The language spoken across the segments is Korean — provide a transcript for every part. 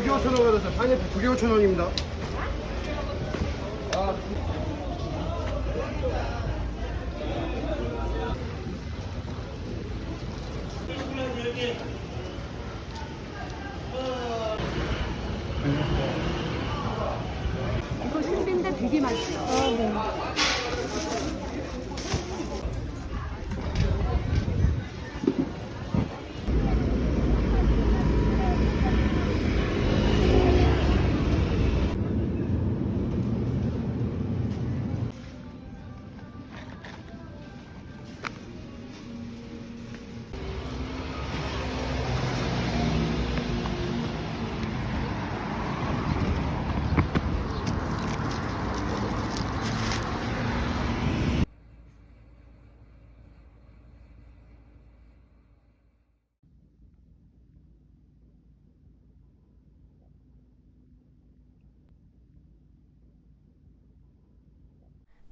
두개 5천 원 받았어요. 파인애플 두개 5천 원입니다. 아, 이거 신비인데 되게 맛있어. 아, 네.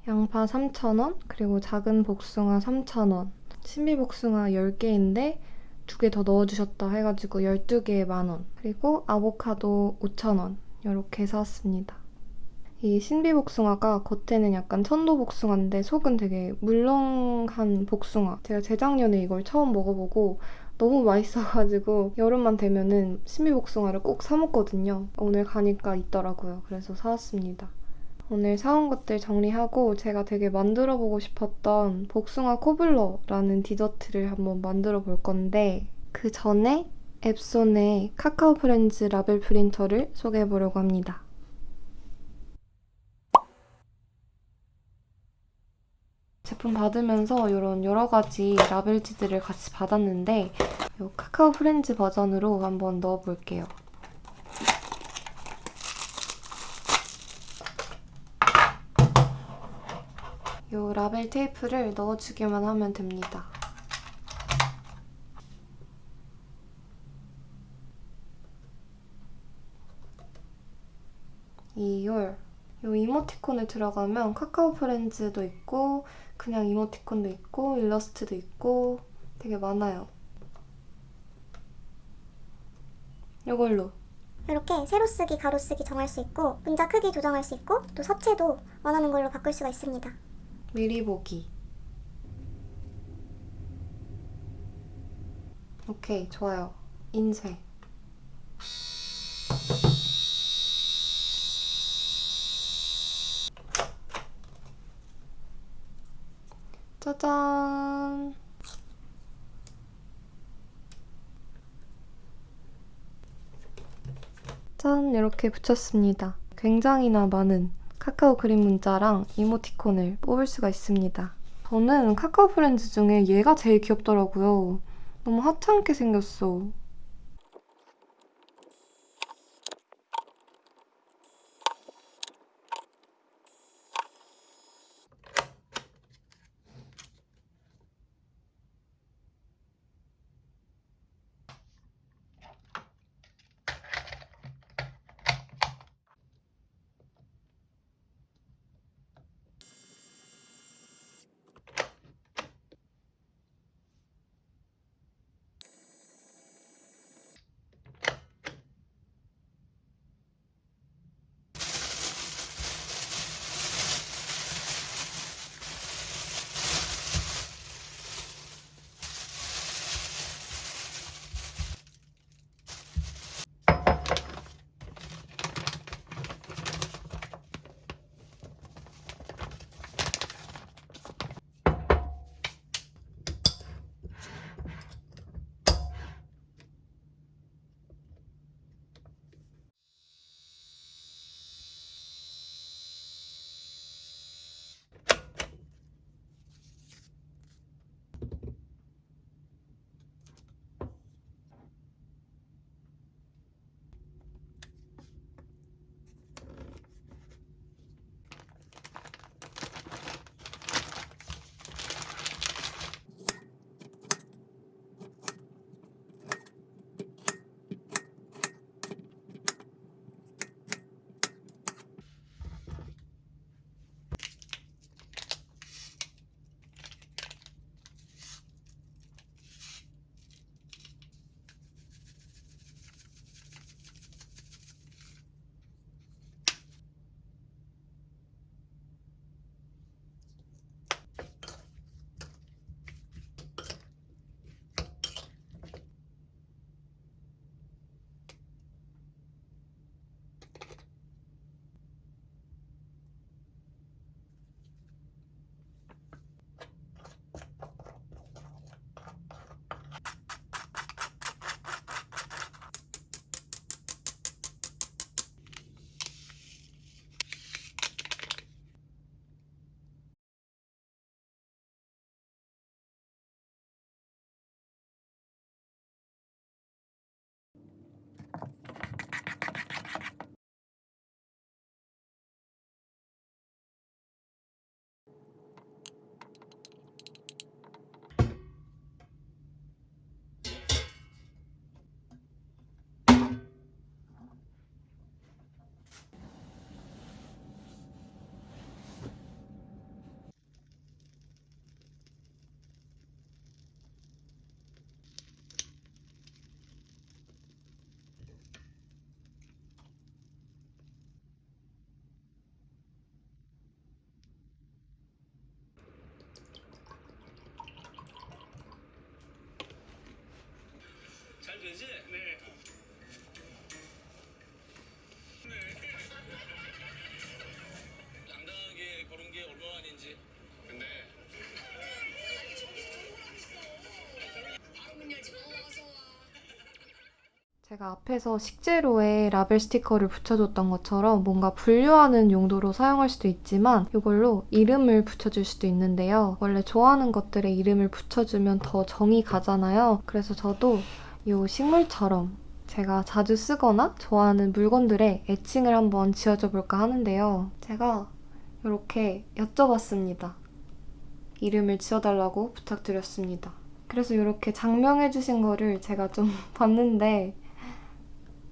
양파 3,000원, 그리고 작은 복숭아 3,000원. 신비 복숭아 10개인데 두 개 더 넣어주셨다 해가지고 12개에 만원. 그리고 아보카도 5,000원. 이렇게 사왔습니다. 이 신비 복숭아가 겉에는 약간 천도 복숭아인데 속은 되게 물렁한 복숭아. 제가 재작년에 이걸 처음 먹어보고 너무 맛있어가지고 여름만 되면은 신비 복숭아를 꼭 사 먹거든요. 오늘 가니까 있더라고요. 그래서 사왔습니다. 오늘 사온 것들 정리하고 제가 되게 만들어보고 싶었던 복숭아 cobbler라는 디저트를 한번 만들어 볼 건데 그 전에 엡손의 카카오 프렌즈 라벨 프린터를 소개해 보려고 합니다. 제품 받으면서 이런 여러 가지 라벨지들을 같이 받았는데 이 카카오 프렌즈 버전으로 한번 넣어볼게요. 이 라벨 테이프를 넣어주기만 하면 됩니다. 이율 이 이모티콘을 들어가면 카카오 프렌즈도 있고 그냥 이모티콘도 있고 일러스트도 있고 되게 많아요. 이걸로 이렇게 세로 쓰기, 가로 쓰기 정할 수 있고 문자 크기 조정할 수 있고 또 서체도 원하는 걸로 바꿀 수가 있습니다. 미리 보기. 오케이, 좋아요. 인쇄. 짜잔! 짠! 이렇게 붙였습니다. 굉장히나 많은 카카오 그림 문자랑 이모티콘을 뽑을 수가 있습니다. 저는 카카오 프렌즈 중에 얘가 제일 귀엽더라고요. 너무 하찮게 생겼어. 되지? 네. 당당하게 걸은 게 얼마 만인지. 근데 제가 앞에서 식재료에 라벨 스티커를 붙여줬던 것처럼 뭔가 분류하는 용도로 사용할 수도 있지만 이걸로 이름을 붙여줄 수도 있는데요. 원래 좋아하는 것들에 이름을 붙여주면 더 정이 가잖아요. 그래서 저도 이 식물처럼 제가 자주 쓰거나 좋아하는 물건들에 애칭을 한번 지어줘 볼까 하는데요. 제가 이렇게 여쭤봤습니다. 이름을 지어달라고 부탁드렸습니다. 그래서 이렇게 장명해주신 거를 제가 좀 봤는데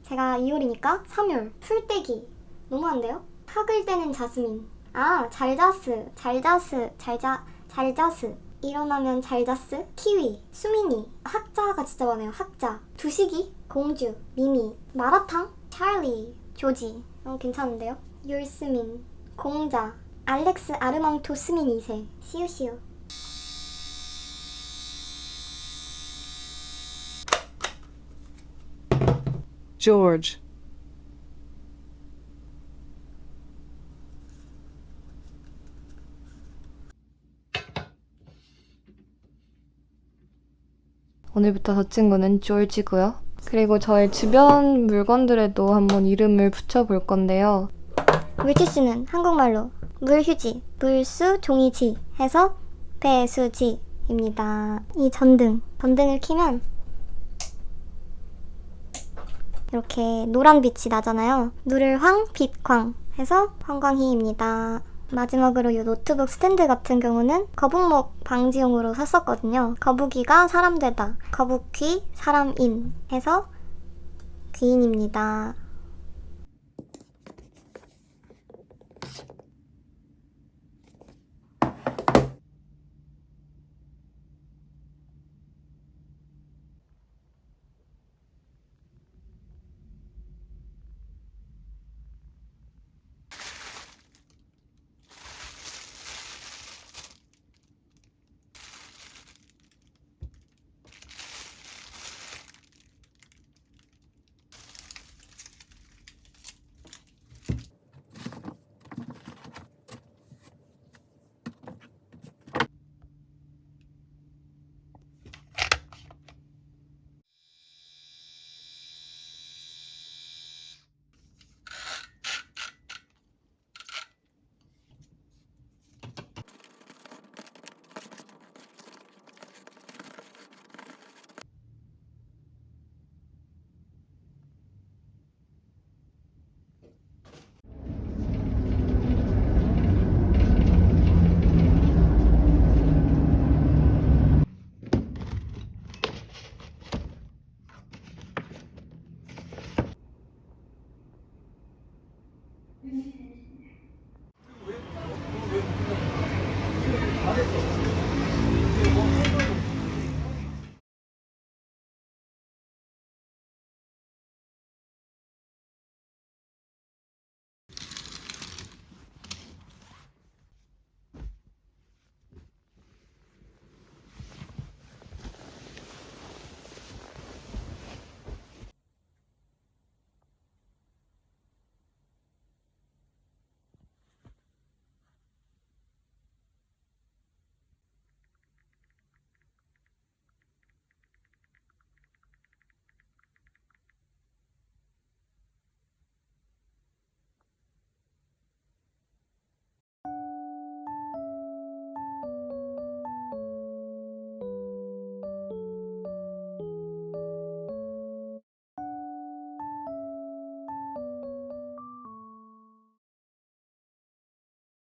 제가 2월이니까 3월 풀떼기 너무한데요? 학을 떼는 자스민 아 잘자스 잘자스 잘자 잘자스 일어나면 잘자스 키위 수민이 학자가 진짜 많아요. 학자 두식이 공주 미미 마라탕 찰리 조지. 어, 괜찮은데요? 율스민 공자 알렉스 아르망토 스민 2세. 시우시우. George, 오늘부터 저 친구는 조지고요. 그리고 저의 주변 물건들에도 한번 이름을 붙여볼 건데요. 물티슈는 한국말로 물휴지, 물수, 종이지 해서 배수지입니다. 이 전등, 전등을 켜면 이렇게 노란 빛이 나잖아요. 누를 황, 빛, 광 해서 황광희입니다. 마지막으로 이 노트북 스탠드 같은 경우는 거북목 방지용으로 샀었거든요. 거북이가 사람 되다, 거북귀, 사람인 해서 귀인입니다. Mm-hmm.